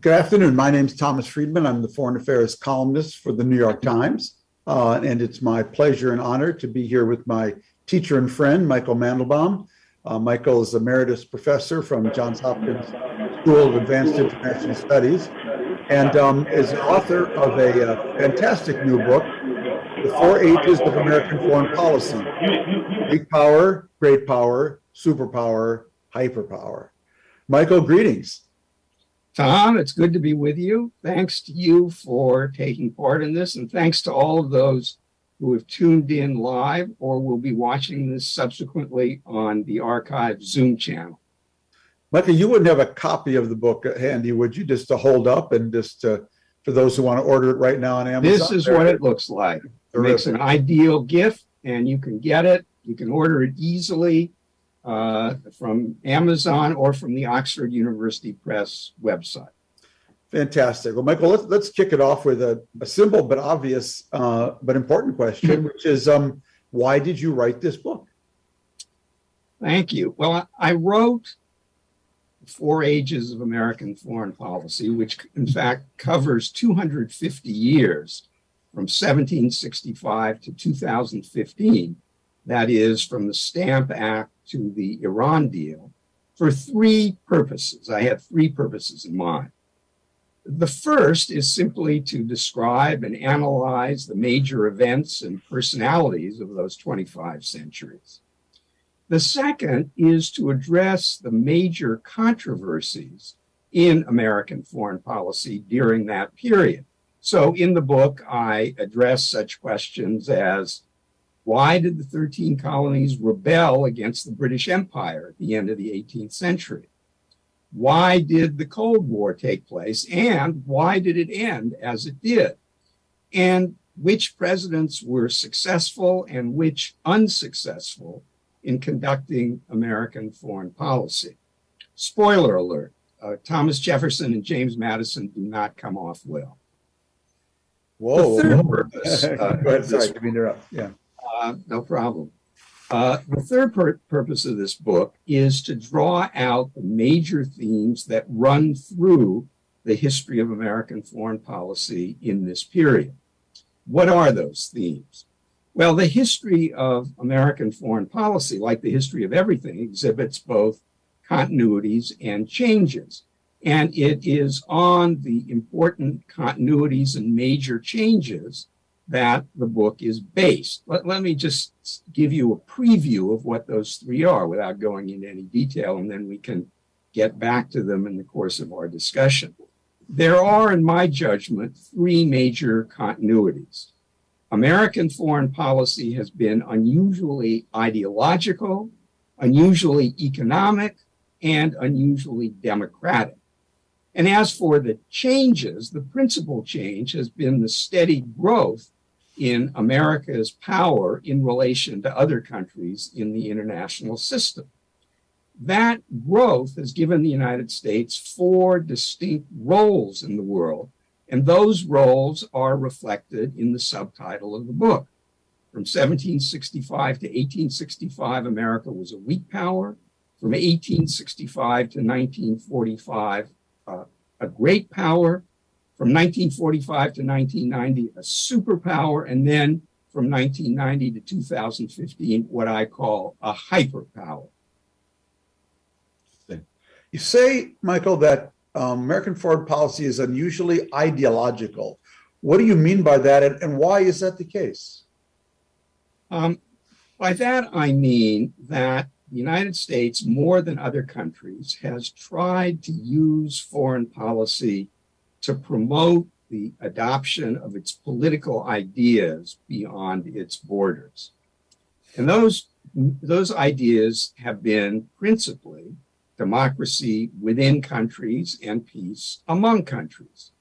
Good afternoon. My name is Thomas Friedman. I'm the foreign affairs columnist for the New York Times. Uh, and it's my pleasure and honor to be here with my teacher and friend, Michael Mandelbaum. Uh, Michael is emeritus professor from Johns Hopkins School of Advanced International Studies and um, is author of a uh, fantastic new book, The Four Ages of American Foreign Policy Weak Power, Great Power, Superpower, Hyperpower. Michael, greetings. Tom, it's good to be with you. Thanks to you for taking part in this, and thanks to all of those who have tuned in live or will be watching this subsequently on the archive Zoom channel. Michael, you wouldn't have a copy of the book handy, would you? Just to hold up and just to, for those who want to order it right now on Amazon. This is what it looks like. It makes an ideal gift, and you can get it. You can order it easily uh, from Amazon or from the Oxford University Press website. Fantastic. Well, Michael, let's, let's kick it off with a, a simple but obvious uh, but important question, which is um, why did you write this book? Thank you. Well, I wrote Four Ages of American Foreign Policy, which in fact covers 250 years from 1765 to 2015. That is from the Stamp Act to the Iran deal for three purposes. I had three purposes in mind. The first is simply to describe and analyze the major events and personalities of those 25 centuries. The second is to address the major controversies in American foreign policy during that period. So in the book, I address such questions as why did the 13 colonies rebel against the British Empire at the end of the 18th century? Why did the Cold War take place? And why did it end as it did? And which presidents were successful and which unsuccessful in conducting American foreign policy? Spoiler alert uh, Thomas Jefferson and James Madison do not come off well. Whoa. The third purpose. Uh, Go ahead. Sorry, to interrupt. Yeah. Uh, no problem. Uh, the third pur purpose of this book is to draw out the major themes that run through the history of American foreign policy in this period. What are those themes? Well, the history of American foreign policy, like the history of everything, exhibits both continuities and changes. And it is on the important continuities and major changes that the book is based. Let, let me just give you a preview of what those three are without going into any detail, and then we can get back to them in the course of our discussion. There are, in my judgment, three major continuities. American foreign policy has been unusually ideological, unusually economic, and unusually democratic. And as for the changes, the principal change has been the steady growth in America's power in relation to other countries in the international system. That growth has given the United States four distinct roles in the world, and those roles are reflected in the subtitle of the book. From 1765 to 1865, America was a weak power. From 1865 to 1945, uh, a great power from 1945 to 1990, a superpower, and then from 1990 to 2015, what I call a hyperpower. You say, Michael, that um, American foreign policy is unusually ideological. What do you mean by that, and, and why is that the case? Um, by that, I mean that the United States, more than other countries, has tried to use foreign policy to promote the adoption of its political ideas beyond its borders. And those, those ideas have been principally democracy within countries and peace among countries.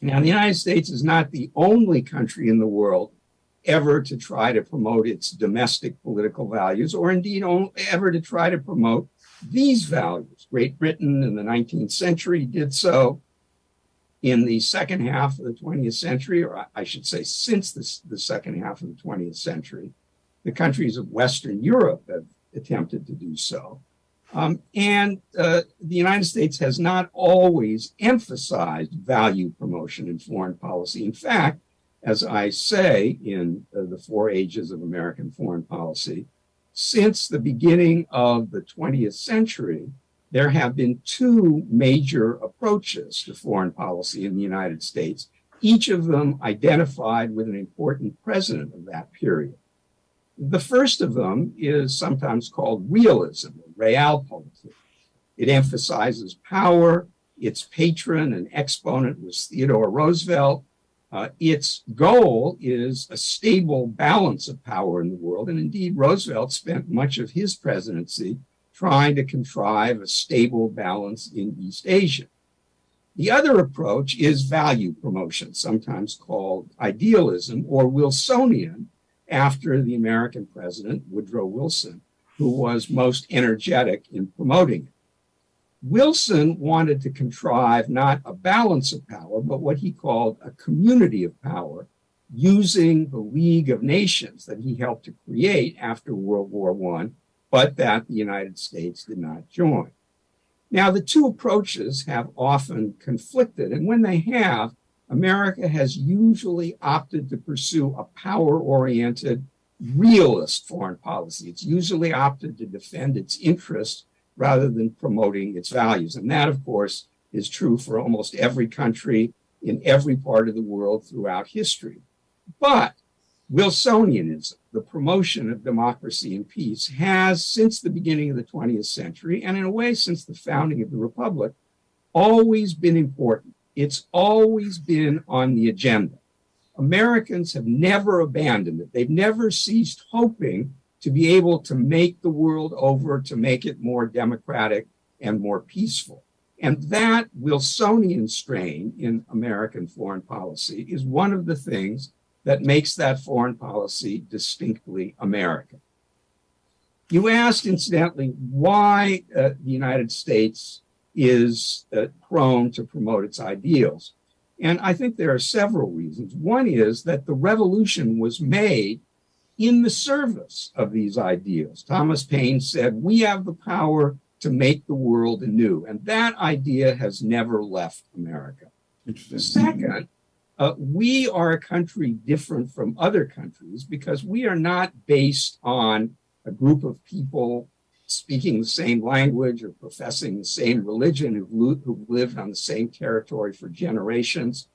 Now, the United States is not the only country in the world ever to try to promote its domestic political values, or indeed ever to try to promote these values. Great Britain in the 19th century did so in the second half of the 20th century, or I should say, since the, the second half of the 20th century, the countries of Western Europe have attempted to do so. Um, and uh, the United States has not always emphasized value promotion in foreign policy. In fact, as I say in uh, The Four Ages of American Foreign Policy, since the beginning of the 20th century, there have been two major approaches to foreign policy in the United States, each of them identified with an important president of that period. The first of them is sometimes called realism, or realpolitik. It emphasizes power. Its patron and exponent was Theodore Roosevelt. Uh, its goal is a stable balance of power in the world. And indeed, Roosevelt spent much of his presidency trying to contrive a stable balance in East Asia. The other approach is value promotion, sometimes called idealism or Wilsonian, after the American president, Woodrow Wilson, who was most energetic in promoting it. Wilson wanted to contrive not a balance of power, but what he called a community of power, using the League of Nations that he helped to create after World War I, but that the United States did not join. Now, the two approaches have often conflicted, and when they have, America has usually opted to pursue a power oriented, realist foreign policy. It's usually opted to defend its interests rather than promoting its values. And that, of course, is true for almost every country in every part of the world throughout history. But Wilsonianism, the promotion of democracy and peace, has since the beginning of the 20th century, and in a way since the founding of the Republic, always been important. It's always been on the agenda. Americans have never abandoned it. They've never ceased hoping to be able to make the world over, to make it more democratic and more peaceful. And that Wilsonian strain in American foreign policy is one of the things that makes that foreign policy distinctly American. You asked, incidentally, why uh, the United States is uh, prone to promote its ideals. And I think there are several reasons. One is that the revolution was made in the service of these ideals. Thomas Paine said, We have the power to make the world anew. And that idea has never left America. Second, uh, we are a country different from other countries because we are not based on a group of people speaking the same language or professing the same religion who've, who've lived on the same territory for generations.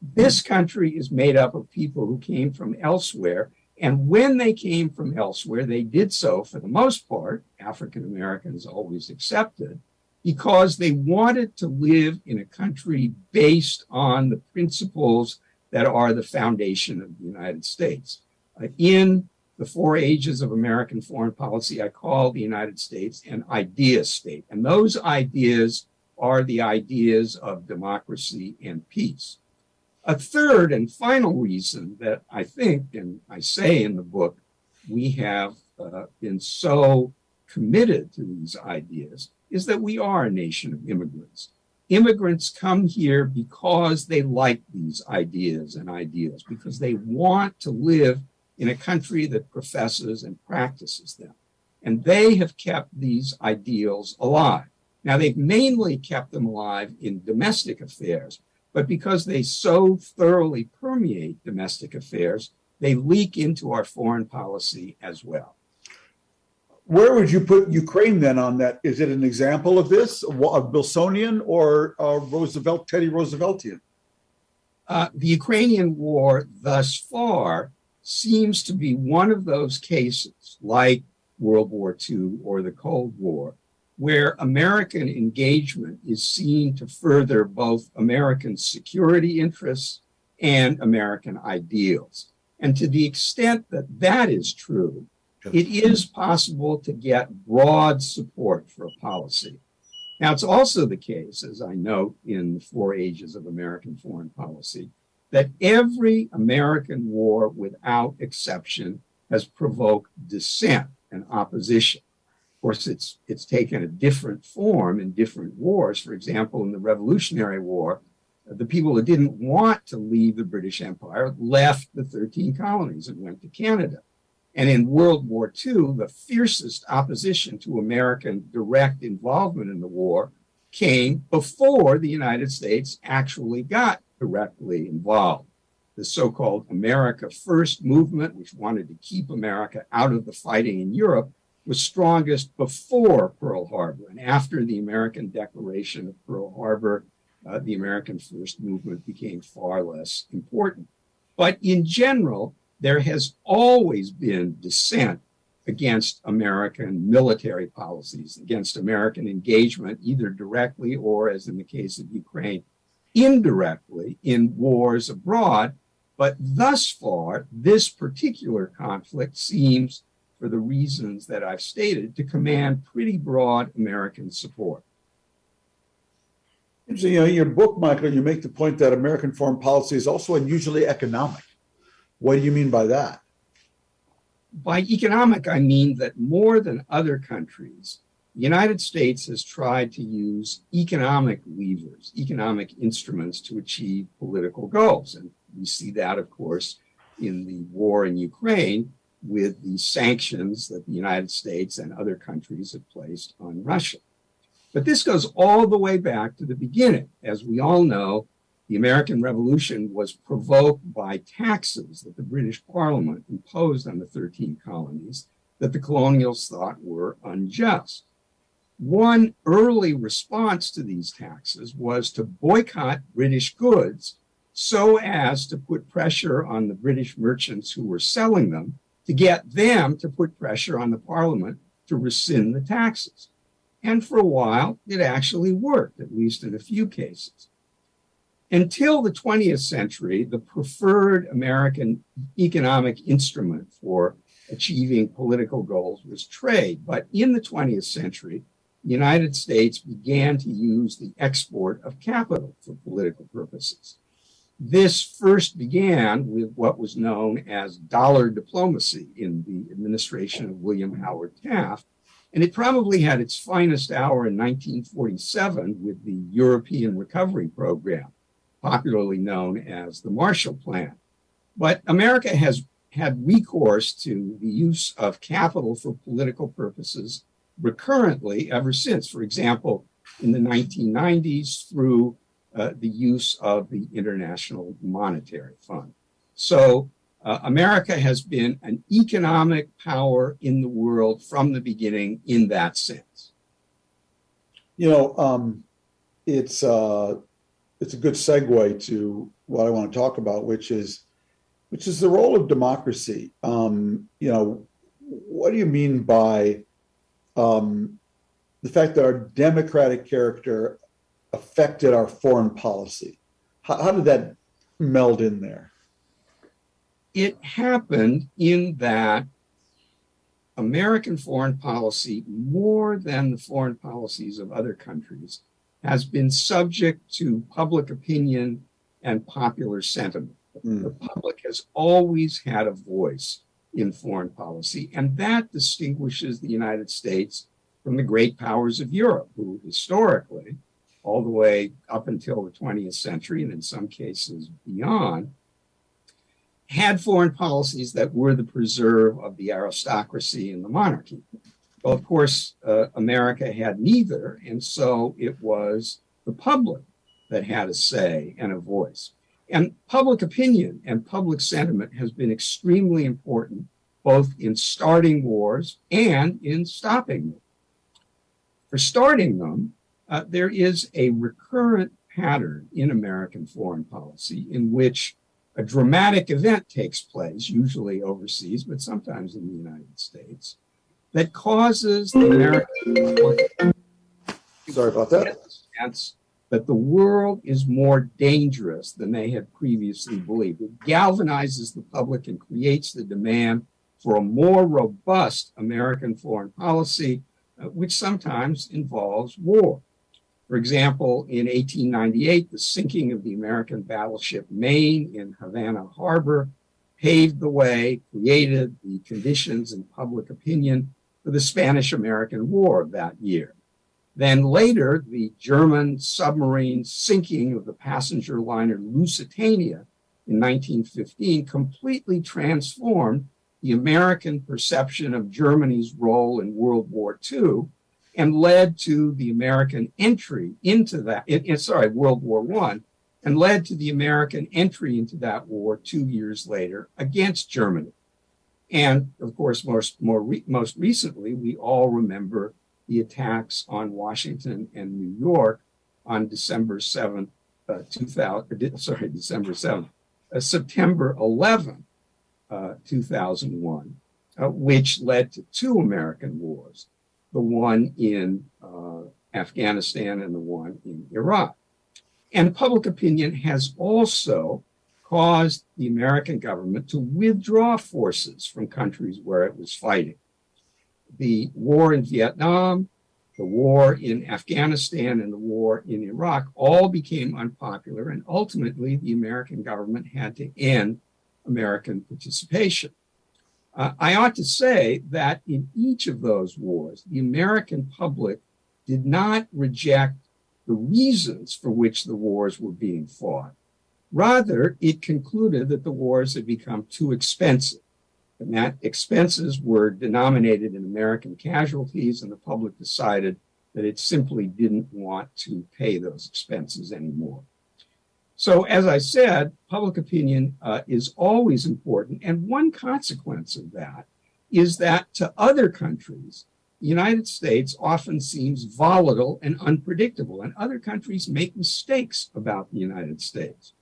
This country is made up of people who came from elsewhere. And when they came from elsewhere, they did so, for the most part, African Americans always accepted, because they wanted to live in a country based on the principles that are the foundation of the United States. Uh, in the four ages of American foreign policy, I call the United States an idea state. And those ideas are the ideas of democracy and peace. A third and final reason that I think, and I say in the book, we have uh, been so committed to these ideas is that we are a nation of immigrants. Immigrants come here because they like these ideas and ideals, because they want to live in a country that professes and practices them. And they have kept these ideals alive. Now, they've mainly kept them alive in domestic affairs, but because they so thoroughly permeate domestic affairs, they leak into our foreign policy as well. Where would you put Ukraine then on that? Is it an example of this, of Wilsonian or uh, Roosevelt, Teddy Rooseveltian? Uh, the Ukrainian war thus far seems to be one of those cases, like World War II or the Cold War, where American engagement is seen to further both American security interests and American ideals. And to the extent that that is true, it is possible to get broad support for a policy. Now, it's also the case, as I note in the Four Ages of American Foreign Policy, that every American war, without exception, has provoked dissent and opposition. Of course, it's, it's taken a different form in different wars. For example, in the Revolutionary War, the people that didn't want to leave the British Empire left the 13 colonies and went to Canada. And in World War II, the fiercest opposition to American direct involvement in the war came before the United States actually got directly involved. The so called America First movement, which wanted to keep America out of the fighting in Europe, was strongest before Pearl Harbor. And after the American declaration of Pearl Harbor, uh, the American First movement became far less important. But in general, there has always been dissent against American military policies, against American engagement, either directly or, as in the case of Ukraine, indirectly in wars abroad. But thus far, this particular conflict seems, for the reasons that I've stated, to command pretty broad American support. So, you know, in your book, Michael, you make the point that American foreign policy is also unusually economic. What do you mean by that? By economic, I mean that more than other countries, the United States has tried to use economic levers, economic instruments to achieve political goals. And we see that, of course, in the war in Ukraine with the sanctions that the United States and other countries have placed on Russia. But this goes all the way back to the beginning. As we all know, the American Revolution was provoked by taxes that the British Parliament imposed on the 13 colonies that the colonials thought were unjust. One early response to these taxes was to boycott British goods so as to put pressure on the British merchants who were selling them to get them to put pressure on the Parliament to rescind the taxes. And for a while, it actually worked, at least in a few cases. Until the 20th century, the preferred American economic instrument for achieving political goals was trade. But in the 20th century, the United States began to use the export of capital for political purposes. This first began with what was known as dollar diplomacy in the administration of William Howard Taft, and it probably had its finest hour in 1947 with the European Recovery Program, popularly known as the Marshall Plan. But America has had recourse to the use of capital for political purposes recurrently ever since. For example, in the 1990s, through uh, the use of the International Monetary Fund. So uh, America has been an economic power in the world from the beginning in that sense. You know, um, it's uh, it's a good segue to what I want to talk about, which is which is the role of democracy. Um, you know, what do you mean by um, the fact that our democratic character affected our foreign policy? How, how did that meld in there? it happened in that American foreign policy, more than the foreign policies of other countries, has been subject to public opinion and popular sentiment. Mm. The public has always had a voice in foreign policy, and that distinguishes the United States from the great powers of Europe, who historically, all the way up until the 20th century, and in some cases beyond, had foreign policies that were the preserve of the aristocracy and the monarchy. Well, of course, uh, America had neither, and so it was the public that had a say and a voice. And public opinion and public sentiment has been extremely important both in starting wars and in stopping them. For starting them, uh, there is a recurrent pattern in American foreign policy in which a dramatic event takes place, usually overseas, but sometimes in the United States, that causes the American sorry about that sense that the world is more dangerous than they had previously believed. It galvanizes the public and creates the demand for a more robust American foreign policy, uh, which sometimes involves war. For example, in 1898, the sinking of the American battleship Maine in Havana Harbor paved the way, created the conditions and public opinion for the Spanish American War of that year. Then later, the German submarine sinking of the passenger liner Lusitania in 1915 completely transformed the American perception of Germany's role in World War II and led to the American entry into that, in, in, sorry, World War I, and led to the American entry into that war two years later against Germany. And of course, most, more re, most recently, we all remember the attacks on Washington and New York on December 7th, uh, 2000, sorry, December 7th, uh, September 11th, uh, 2001, uh, which led to two American wars, the one in uh, Afghanistan and the one in Iraq. And public opinion has also caused the American government to withdraw forces from countries where it was fighting. The war in Vietnam, the war in Afghanistan, and the war in Iraq all became unpopular, and ultimately the American government had to end American participation. Uh, I ought to say that in each of those wars, the American public did not reject the reasons for which the wars were being fought. Rather, it concluded that the wars had become too expensive, and that expenses were denominated in American casualties, and the public decided that it simply didn't want to pay those expenses anymore. So, as I said, public opinion uh, is always important, and one consequence of that is that to other countries, the United States often seems volatile and unpredictable, and other countries make mistakes about the United States.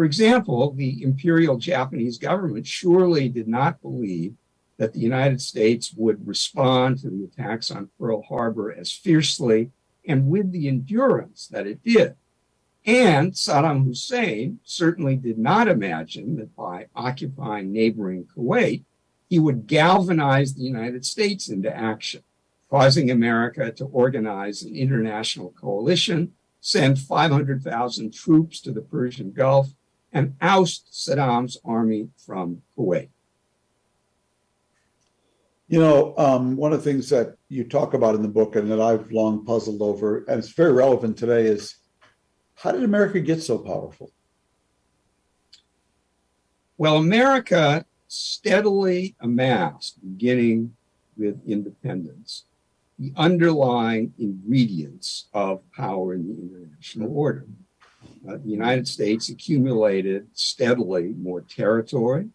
For example, the imperial Japanese government surely did not believe that the United States would respond to the attacks on Pearl Harbor as fiercely and with the endurance that it did. And Saddam Hussein certainly did not imagine that by occupying neighboring Kuwait, he would galvanize the United States into action, causing America to organize an international coalition, send 500,000 troops to the Persian Gulf, and oust Saddam's army from Kuwait. You know, um, one of the things that you talk about in the book and that I've long puzzled over, and it's very relevant today, is how did America get so powerful? Well, America steadily amassed, beginning with independence, the underlying ingredients of power in the international order uh, the United States accumulated steadily more territory,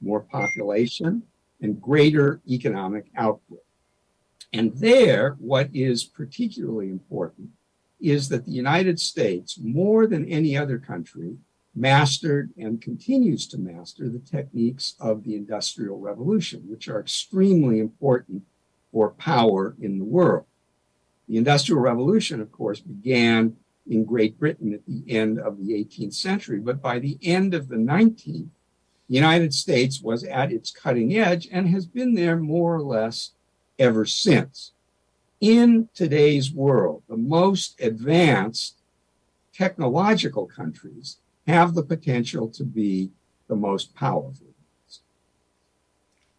more population, and greater economic output. And there, what is particularly important is that the United States, more than any other country, mastered and continues to master the techniques of the Industrial Revolution, which are extremely important for power in the world. The Industrial Revolution, of course, began in Great Britain at the end of the 18th century. But by the end of the 19th, the United States was at its cutting edge and has been there more or less ever since. In today's world, the most advanced technological countries have the potential to be the most powerful.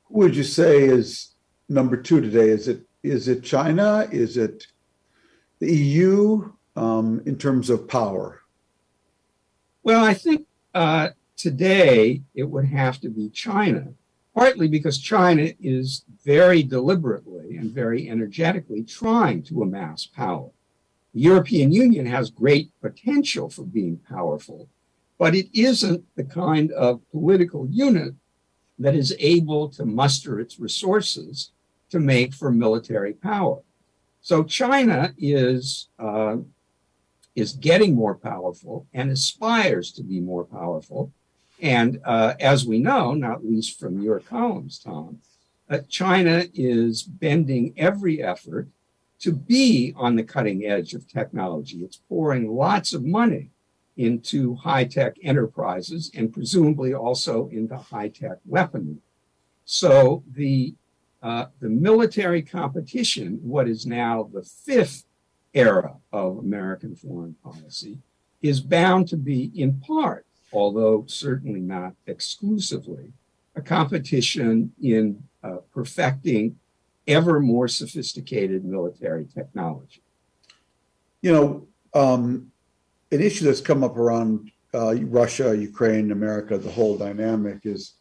Who would you say is number two today? Is it is it China? Is it the EU? Um, in terms of power? Well, I think uh, today it would have to be China, partly because China is very deliberately and very energetically trying to amass power. The European Union has great potential for being powerful, but it isn't the kind of political unit that is able to muster its resources to make for military power. So China is uh, is getting more powerful and aspires to be more powerful. And uh, as we know, not least from your columns, Tom, uh, China is bending every effort to be on the cutting edge of technology. It's pouring lots of money into high tech enterprises and presumably also into high tech weaponry. So the uh, the military competition, what is now the fifth era of American foreign policy is bound to be, in part, although certainly not exclusively, a competition in uh, perfecting ever more sophisticated military technology. You know, um, an issue that's come up around uh, Russia, Ukraine, America, the whole dynamic is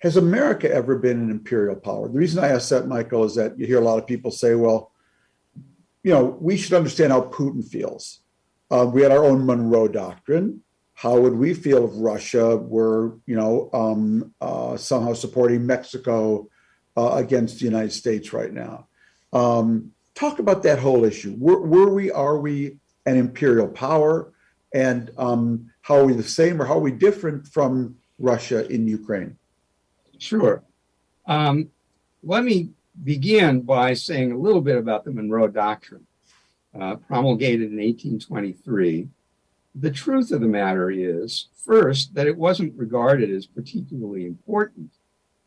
has America ever been an imperial power? The reason I ask that, Michael, is that you hear a lot of people say, well, you know, we should understand how Putin feels. Uh, we had our own Monroe Doctrine. How would we feel if Russia were, you know, um, uh, somehow supporting Mexico uh, against the United States right now? Um, talk about that whole issue. Were, were, we, are we an imperial power? And um, how are we the same or how are we different from Russia in Ukraine? Sure. Um, let me begin by saying a little bit about the Monroe Doctrine, uh, promulgated in 1823. The truth of the matter is, first, that it wasn't regarded as particularly important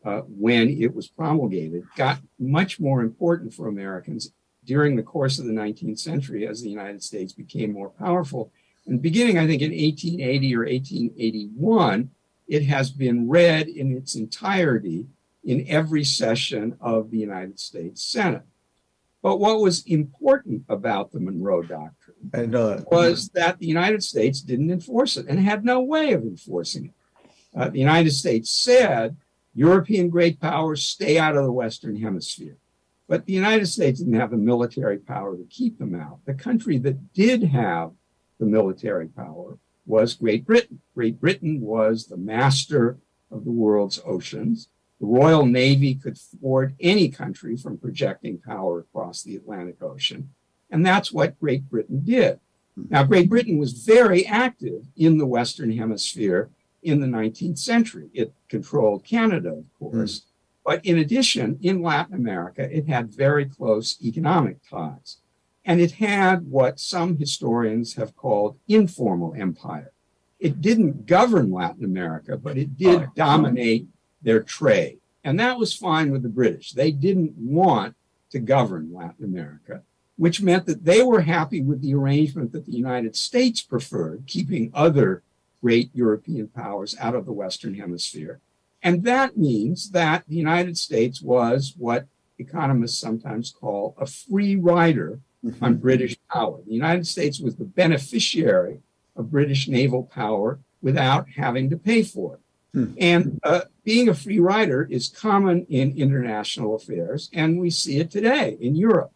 uh, when it was promulgated, got much more important for Americans during the course of the 19th century as the United States became more powerful. And beginning, I think, in 1880 or 1881, it has been read in its entirety in every session of the United States Senate. But what was important about the Monroe Doctrine and, uh, was that the United States didn't enforce it and had no way of enforcing it. Uh, the United States said European great powers stay out of the Western Hemisphere. But the United States didn't have the military power to keep them out. The country that did have the military power was Great Britain. Great Britain was the master of the world's oceans. The Royal Navy could thwart any country from projecting power across the Atlantic Ocean. And that's what Great Britain did. Now, Great Britain was very active in the Western Hemisphere in the 19th century. It controlled Canada, of course. Mm. But in addition, in Latin America, it had very close economic ties. And it had what some historians have called informal empire. It didn't govern Latin America, but it did dominate their trade. And that was fine with the British. They didn't want to govern Latin America, which meant that they were happy with the arrangement that the United States preferred, keeping other great European powers out of the Western Hemisphere. And that means that the United States was what economists sometimes call a free rider mm-hmm. on British power. The United States was the beneficiary of British naval power without having to pay for it. Hmm. And uh, being a free rider is common in international affairs, and we see it today in Europe.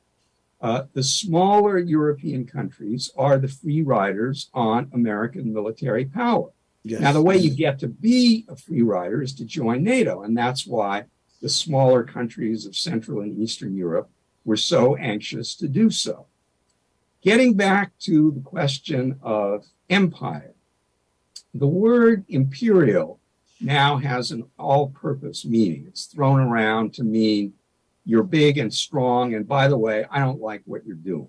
Uh, the smaller European countries are the free riders on American military power. Yes. Now, the way you get to be a free rider is to join NATO, and that's why the smaller countries of Central and Eastern Europe were so anxious to do so. Getting back to the question of empire, the word imperial now has an all purpose meaning. It's thrown around to mean you're big and strong, and by the way, I don't like what you're doing.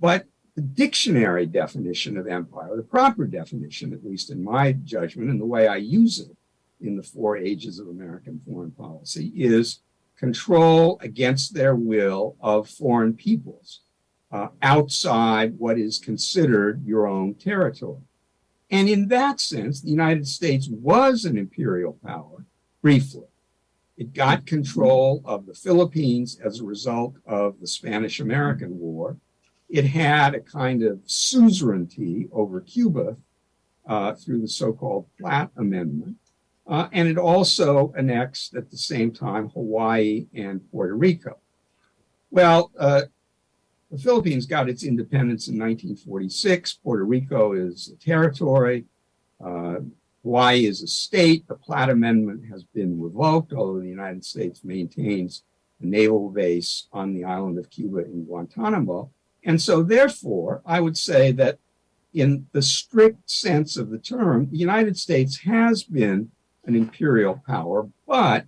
But the dictionary definition of empire, the proper definition, at least in my judgment, and the way I use it in the four ages of American foreign policy, is control against their will of foreign peoples uh, outside what is considered your own territory. And in that sense, the United States was an imperial power briefly. It got control of the Philippines as a result of the Spanish American War. It had a kind of suzerainty over Cuba uh, through the so called Platt Amendment. Uh, and it also annexed at the same time Hawaii and Puerto Rico. Well, uh, the Philippines got its independence in 1946. Puerto Rico is a territory. Uh, Hawaii is a state. The Platt Amendment has been revoked, although the United States maintains a naval base on the island of Cuba in Guantanamo. And so, therefore, I would say that in the strict sense of the term, the United States has been an imperial power, but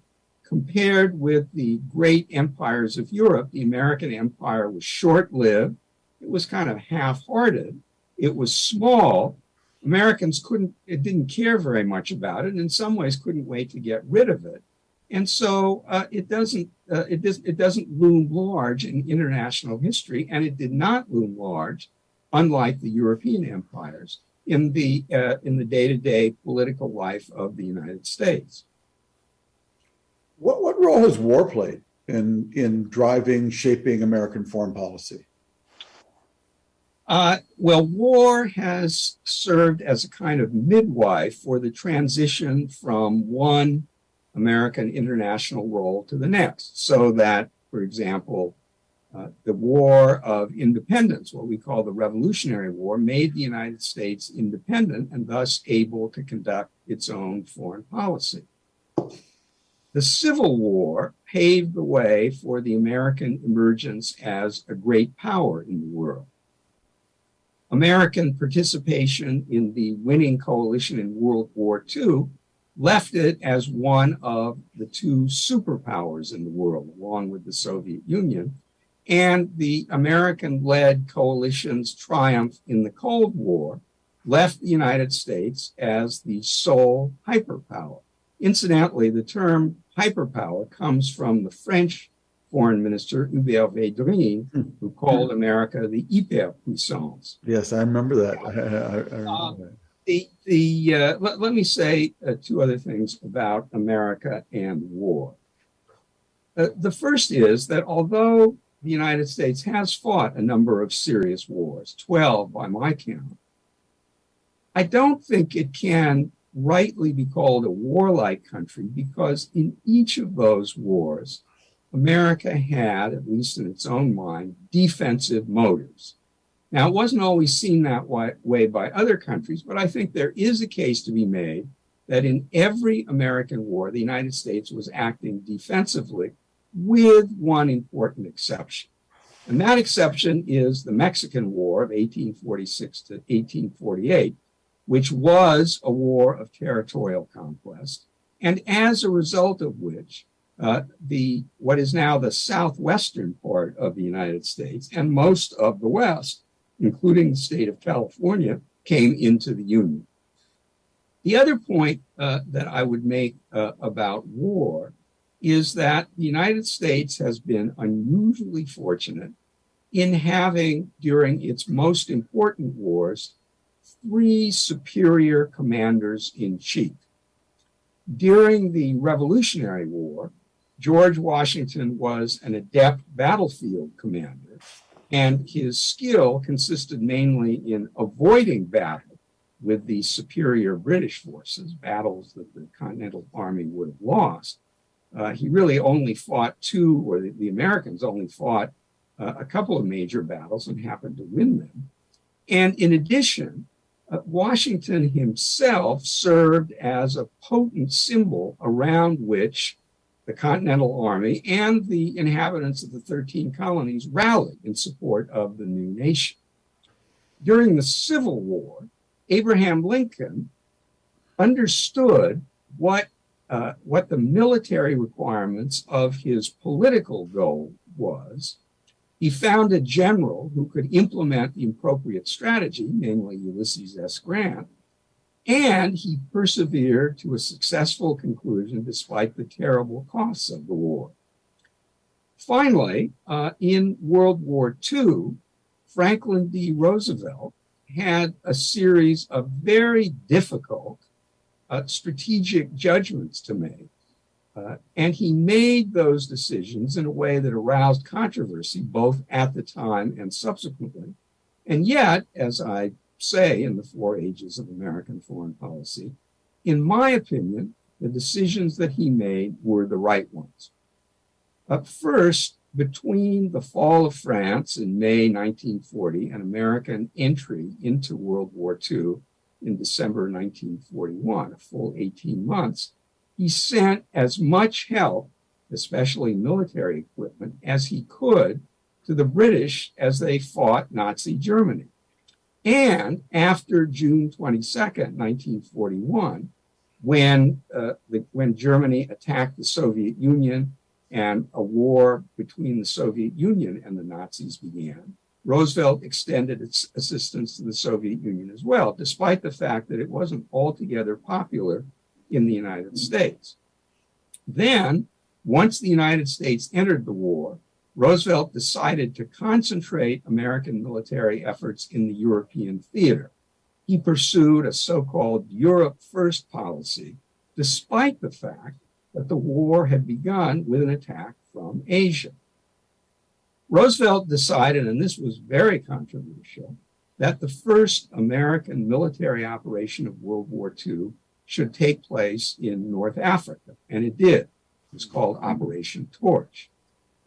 compared with the great empires of Europe, the American empire was short lived. It was kind of half hearted. It was small. Americans couldn't, it didn't care very much about it. And In some ways, couldn't wait to get rid of it. And so uh, it doesn't uh, it, does, it doesn't loom large in international history, and it did not loom large, unlike the European empires in the uh, in the day-to-day political life of the United States. What what role has war played in in driving, shaping American foreign policy? Uh, well, war has served as a kind of midwife for the transition from one American international role to the next, so that, for example, uh, the War of Independence, what we call the Revolutionary War, made the United States independent and thus able to conduct its own foreign policy. The Civil War paved the way for the American emergence as a great power in the world. American participation in the winning coalition in World War II left it as one of the two superpowers in the world, along with the Soviet Union. And the American led coalition's triumph in the Cold War left the United States as the sole hyperpower. Incidentally, the term hyperpower comes from the French foreign minister Hubert Védrine, who called America the hyperpuissance. Yes, I remember that. I, I, I remember Uh, that. the the uh, let, let me say uh, two other things about America and war. Uh, the first is that although the United States has fought a number of serious wars, 12 by my count, I don't think it can rightly be called a warlike country because in each of those wars, America had, at least in its own mind, defensive motives. Now, it wasn't always seen that way by other countries, but I think there is a case to be made that in every American war, the United States was acting defensively, with one important exception. And that exception is the Mexican War of 1846 to 1848, which was a war of territorial conquest, and as a result of which, uh, the what is now the southwestern part of the United States and most of the West including the state of California, came into the Union. The other point uh, that I would make uh, about war is that the United States has been unusually fortunate in having, during its most important wars, three superior commanders in chief. During the Revolutionary War, George Washington was an adept battlefield commander and his skill consisted mainly in avoiding battle with the superior British forces, battles that the Continental Army would have lost. Uh, he really only fought two, or the, the Americans only fought uh, a couple of major battles and happened to win them. And in addition, Washington himself served as a potent symbol around which the Continental Army and the inhabitants of the 13 colonies rallied in support of the new nation. During the Civil War, Abraham Lincoln understood what, uh, what the military requirements of his political goal was. He found a general who could implement the appropriate strategy, namely Ulysses S. Grant, and he persevered to a successful conclusion despite the terrible costs of the war. Finally, uh, in World War II, Franklin D. Roosevelt had a series of very difficult uh, strategic judgments to make. Uh, and he made those decisions in a way that aroused controversy both at the time and subsequently. And yet, as I say in the four ages of American foreign policy, in my opinion, the decisions that he made were the right ones. Uh, first, between the fall of France in May 1940 and American entry into World War II in December 1941, a full 18 months, he sent as much help, especially military equipment, as he could to the British as they fought Nazi Germany. And after June 22nd, 1941, when, uh, the, when Germany attacked the Soviet Union and a war between the Soviet Union and the Nazis began, Roosevelt extended its assistance to the Soviet Union as well, despite the fact that it wasn't altogether popular in the United States. Then, once the United States entered the war, Roosevelt decided to concentrate American military efforts in the European theater. He pursued a so called Europe First policy, despite the fact that the war had begun with an attack from Asia. Roosevelt decided, and this was very controversial, that the first American military operation of World War II should take place in North Africa, and it did. It was called Operation Torch.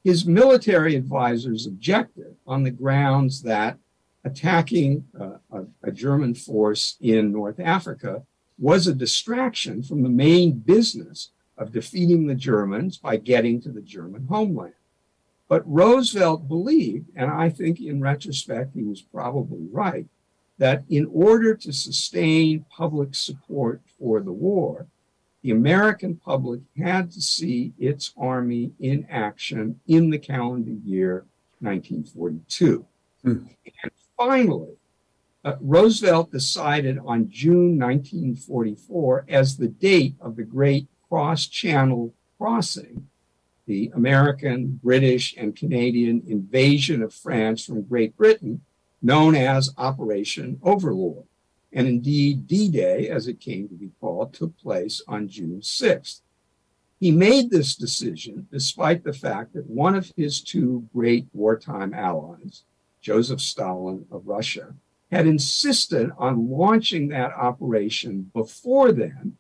His military advisors objected on the grounds that attacking uh, a, a German force in North Africa was a distraction from the main business of defeating the Germans by getting to the German homeland. But Roosevelt believed, and I think in retrospect he was probably right, that in order to sustain public support for the war, the American public had to see its army in action in the calendar year 1942. Hmm. And finally, uh, Roosevelt decided on June 1944 as the date of the Great Cross Channel Crossing, the American, British, and Canadian invasion of France from Great Britain, known as Operation Overlord. And indeed, D Day, as it came to be called, took place on June 6th. He made this decision despite the fact that one of his two great wartime allies, Joseph Stalin of Russia, had insisted on launching that operation before then,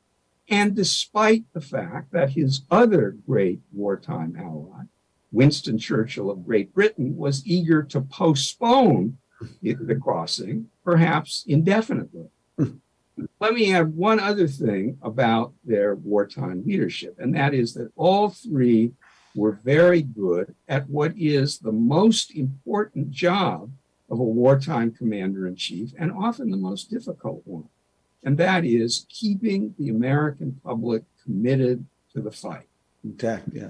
and despite the fact that his other great wartime ally, Winston Churchill of Great Britain, was eager to postpone the crossing, perhaps indefinitely. Let me add one other thing about their wartime leadership, and that is that all three were very good at what is the most important job of a wartime commander in chief, and often the most difficult one. And that is keeping the American public committed to the fight. Intact, yeah.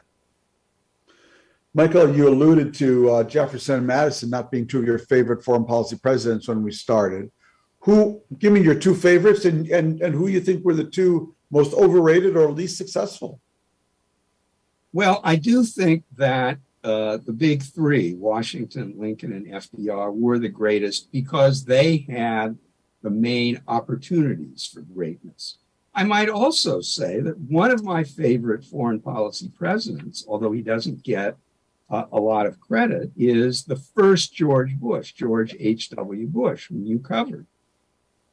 Michael, you alluded to uh, Jefferson and Madison not being two of your favorite foreign policy presidents when we started. Who, give me your two favorites and, and, and who you think were the two most overrated or least successful? Well, I do think that uh, the big three, Washington, Lincoln, and FDR, were the greatest because they had the main opportunities for greatness. I might also say that one of my favorite foreign policy presidents, although he doesn't get uh, a lot of credit, is the first George Bush, George H.W. Bush, whom you covered.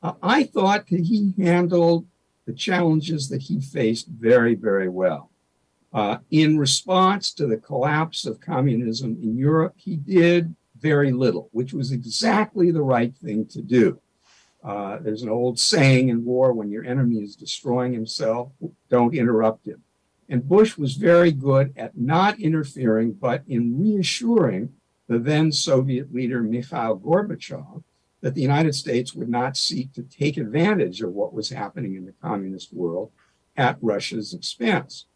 Uh, I thought that he handled the challenges that he faced very, very well. Uh, in response to the collapse of communism in Europe, he did very little, which was exactly the right thing to do. Uh, there's an old saying in war when your enemy is destroying himself, don't interrupt him. And Bush was very good at not interfering, but in reassuring the then Soviet leader Mikhail Gorbachev that the United States would not seek to take advantage of what was happening in the communist world at Russia's expense.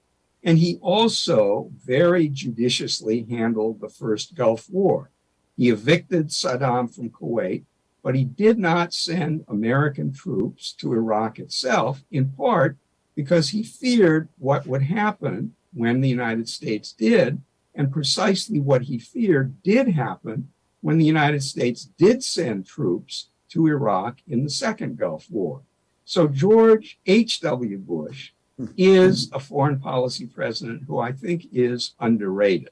And he also very judiciously handled the first Gulf War. He evicted Saddam from Kuwait, but he did not send American troops to Iraq itself, in part because he feared what would happen when the United States did. And precisely what he feared did happen when the United States did send troops to Iraq in the second Gulf War. So George H.W. Bush is a foreign policy president who I think is underrated.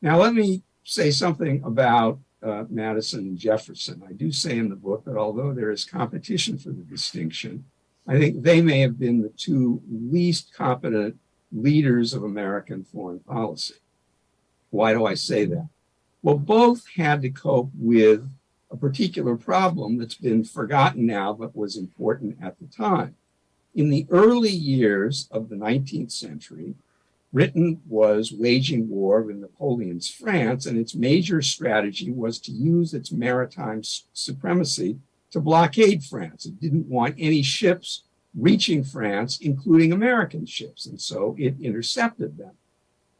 Now, let me say something about uh, Madison and Jefferson. I do say in the book that although there is competition for the distinction, I think they may have been the two least competent leaders of American foreign policy. Why do I say that? Well, both had to cope with a particular problem that's been forgotten now, but was important at the time. In the early years of the 19th century, Britain was waging war with Napoleon's France, and its major strategy was to use its maritime supremacy to blockade France. It didn't want any ships reaching France, including American ships, and so it intercepted them.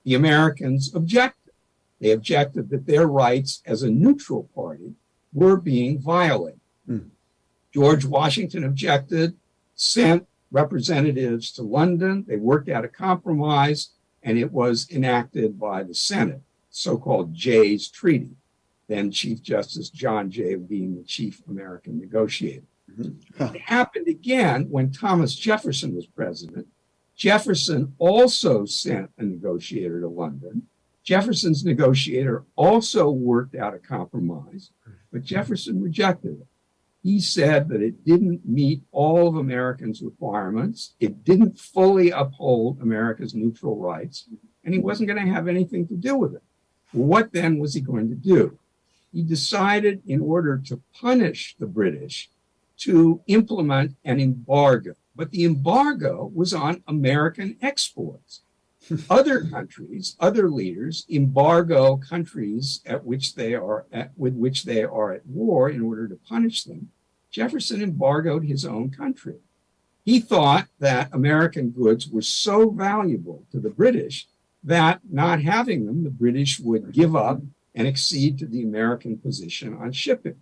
The Americans objected. They objected that their rights as a neutral party were being violated. Mm. George Washington objected, sent representatives to London. They worked out a compromise, and it was enacted by the Senate, so called Jay's Treaty. Then Chief Justice John Jay being the chief American negotiator. Mm-hmm. It happened again when Thomas Jefferson was president. Jefferson also sent a negotiator to London. Jefferson's negotiator also worked out a compromise, but Jefferson rejected it. He said that it didn't meet all of Americans' requirements. It didn't fully uphold America's neutral rights, and he wasn't going to have anything to do with it. What then was he going to do? He decided, in order to punish the British, to implement an embargo. But the embargo was on American exports. other countries, other leaders embargo countries at which they are at, with which they are at war in order to punish them. Jefferson embargoed his own country. He thought that American goods were so valuable to the British that not having them, the British would give up and accede to the American position on shipping.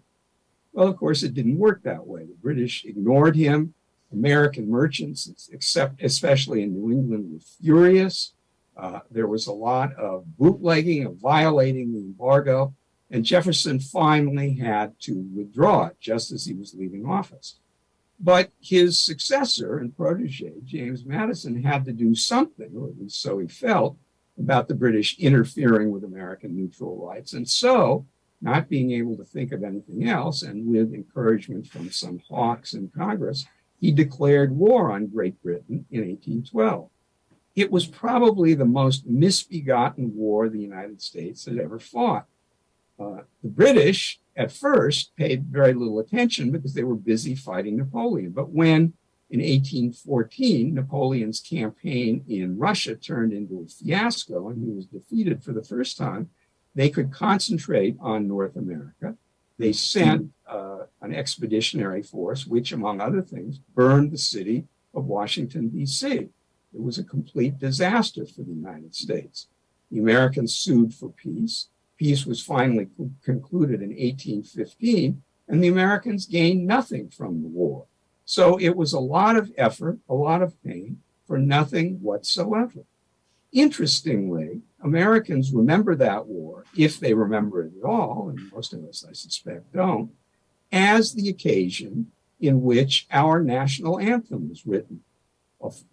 Well, of course, it didn't work that way. The British ignored him. American merchants, except especially in New England, were furious. Uh, there was a lot of bootlegging, of violating the embargo, and Jefferson finally had to withdraw it just as he was leaving office. But his successor and protege, James Madison, had to do something, or at least so he felt, about the British interfering with American neutral rights. And so, not being able to think of anything else, and with encouragement from some hawks in Congress, he declared war on Great Britain in 1812 it was probably the most misbegotten war the United States had ever fought. Uh, the British, at first, paid very little attention because they were busy fighting Napoleon. But when, in 1814, Napoleon's campaign in Russia turned into a fiasco and he was defeated for the first time, they could concentrate on North America. They sent uh, an expeditionary force, which, among other things, burned the city of Washington, D.C. It was a complete disaster for the United States. The Americans sued for peace. Peace was finally concluded in 1815, and the Americans gained nothing from the war. So it was a lot of effort, a lot of pain for nothing whatsoever. Interestingly, Americans remember that war, if they remember it at all, and most of us, I suspect, don't, as the occasion in which our national anthem was written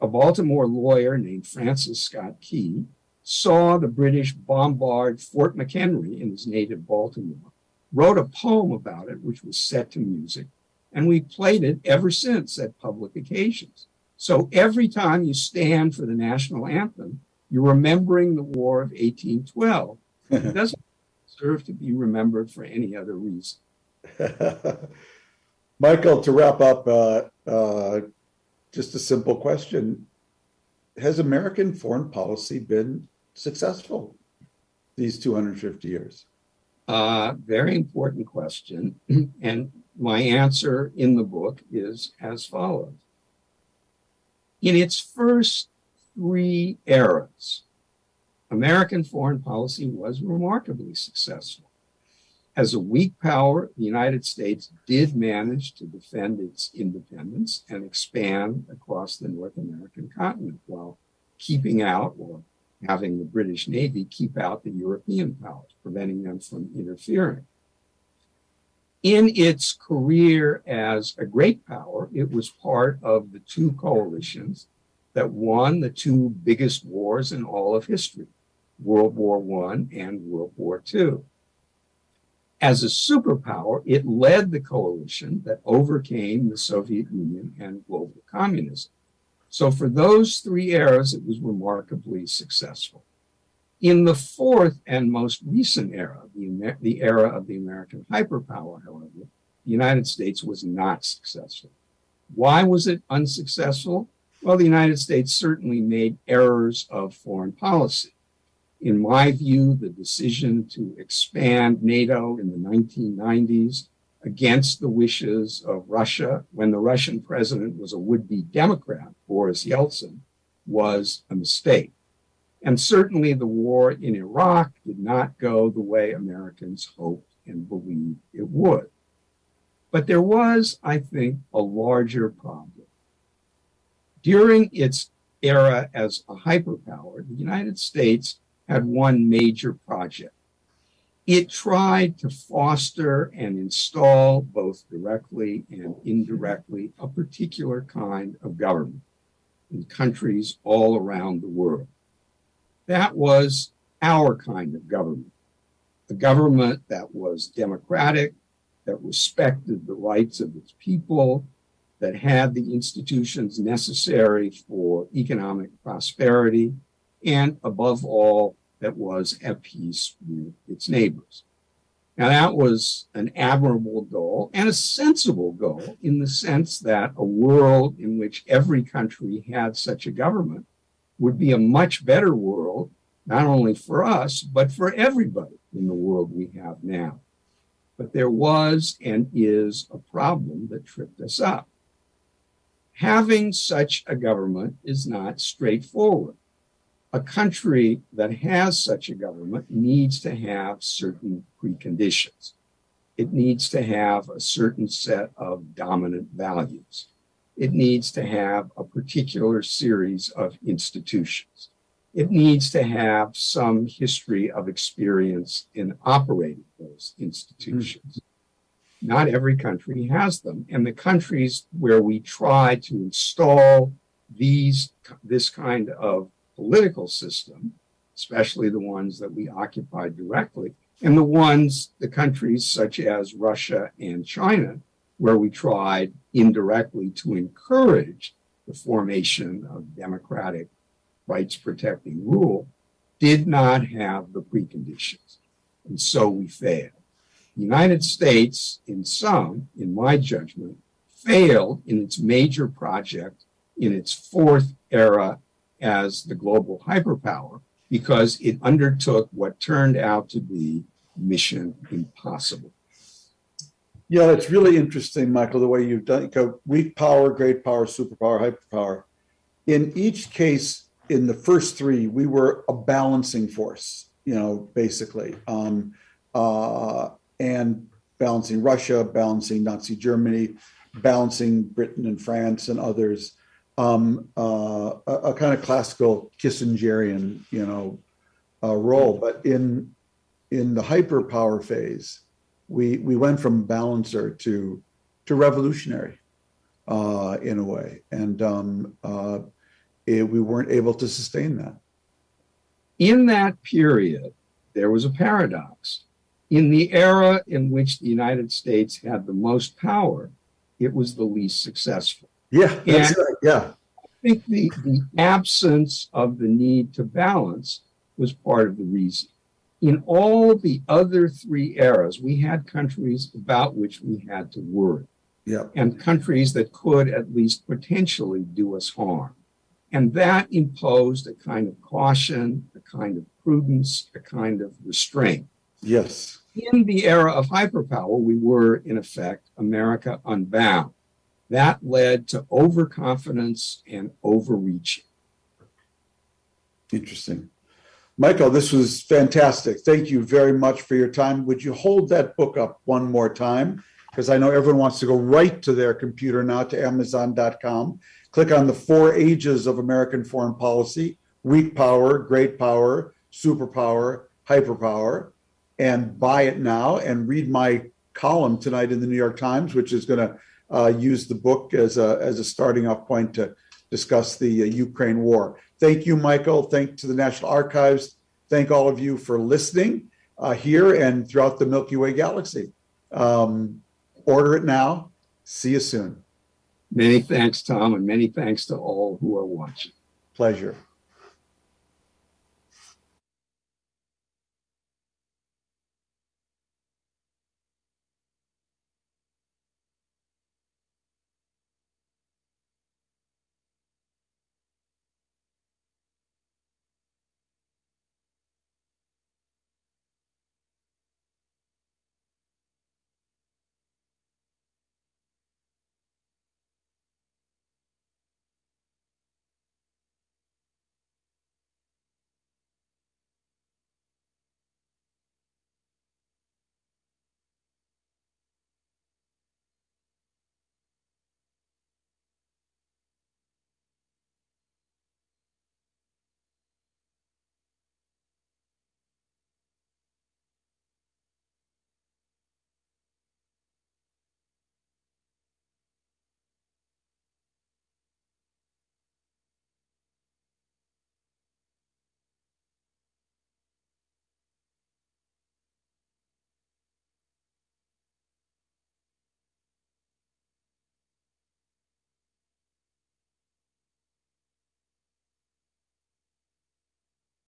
a, Baltimore lawyer named Francis Scott Key saw the British bombard Fort McHenry in his native Baltimore, wrote a poem about it, which was set to music, and we played it ever since at public occasions. So every time you stand for the national anthem, you're remembering the War of 1812. it doesn't deserve to be remembered for any other reason. Michael, to wrap up, uh, uh, just a simple question. Has American foreign policy been successful these 250 years? Uh, very important question. and my answer in the book is as follows. In its first three eras, American foreign policy was remarkably successful. As a weak power, the United States did manage to defend its independence and expand across the North American continent while keeping out or having the British Navy keep out the European powers, preventing them from interfering. In its career as a great power, it was part of the two coalitions that won the two biggest wars in all of history World War I and World War II. As a superpower, it led the coalition that overcame the Soviet Union and global communism. So for those three eras, it was remarkably successful. In the fourth and most recent era, the, the era of the American hyperpower, however, the United States was not successful. Why was it unsuccessful? Well, the United States certainly made errors of foreign policy in my view, the decision to expand NATO in the 1990s against the wishes of Russia when the Russian president was a would be Democrat, Boris Yeltsin, was a mistake. And certainly the war in Iraq did not go the way Americans hoped and believed it would. But there was, I think, a larger problem. During its era as a hyperpower, the United States had one major project. It tried to foster and install, both directly and indirectly, a particular kind of government in countries all around the world. That was our kind of government, a government that was democratic, that respected the rights of its people, that had the institutions necessary for economic prosperity, and above all, that was at peace with its neighbors. Now, that was an admirable goal and a sensible goal in the sense that a world in which every country had such a government would be a much better world, not only for us, but for everybody in the world we have now. But there was and is a problem that tripped us up. Having such a government is not straightforward. A country that has such a government needs to have certain preconditions. It needs to have a certain set of dominant values. It needs to have a particular series of institutions. It needs to have some history of experience in operating those institutions. Mm. Not every country has them. And the countries where we try to install these, this kind of political system, especially the ones that we occupy directly, and the ones, the countries such as Russia and China, where we tried indirectly to encourage the formation of democratic rights protecting rule, did not have the preconditions. And so we failed. The United States, in some, in my judgment, failed in its major project in its fourth era as the global hyperpower because it undertook what turned out to be mission impossible. Yeah, it's really interesting, Michael, the way you've done go weak power, great power, superpower, hyperpower. In each case, in the first three, we were a balancing force, you know, basically. Um, uh, and balancing Russia, balancing Nazi Germany, balancing Britain and France and others. Um, uh, a, a, kind of classical Kissingerian, you know, uh, role. But in in the hyperpower phase, we we went from balancer to to revolutionary uh, in a way, and um, uh, it, we weren't able to sustain that. In that period, there was a paradox. In the era in which the United States had the most power, it was the least successful. Yeah, that's right. Yeah. I think the, the absence of the need to balance was part of the reason in all the other three eras, we had countries about which we had to worry. Yep. And countries that could at least potentially do us harm. And that imposed a kind of caution, a kind of prudence, a kind of restraint. Yes. In the era of hyperpower, we were, in effect, America unbound. That led to overconfidence and overreaching. Interesting. Michael, this was fantastic. Thank you very much for your time. Would you hold that book up one more time? Because I know everyone wants to go right to their computer now to Amazon.com. Click on the four ages of American foreign policy weak power, great power, superpower, hyperpower, and buy it now and read my column tonight in the New York Times, which is going to uh, use the book as a, as a starting off point to discuss the uh, Ukraine war. Thank you, Michael. Thank to the National Archives. Thank all of you for listening uh, here and throughout the Milky Way galaxy. Um, order it now. See you soon. Many thanks, Tom, and many thanks to all who are watching. Pleasure.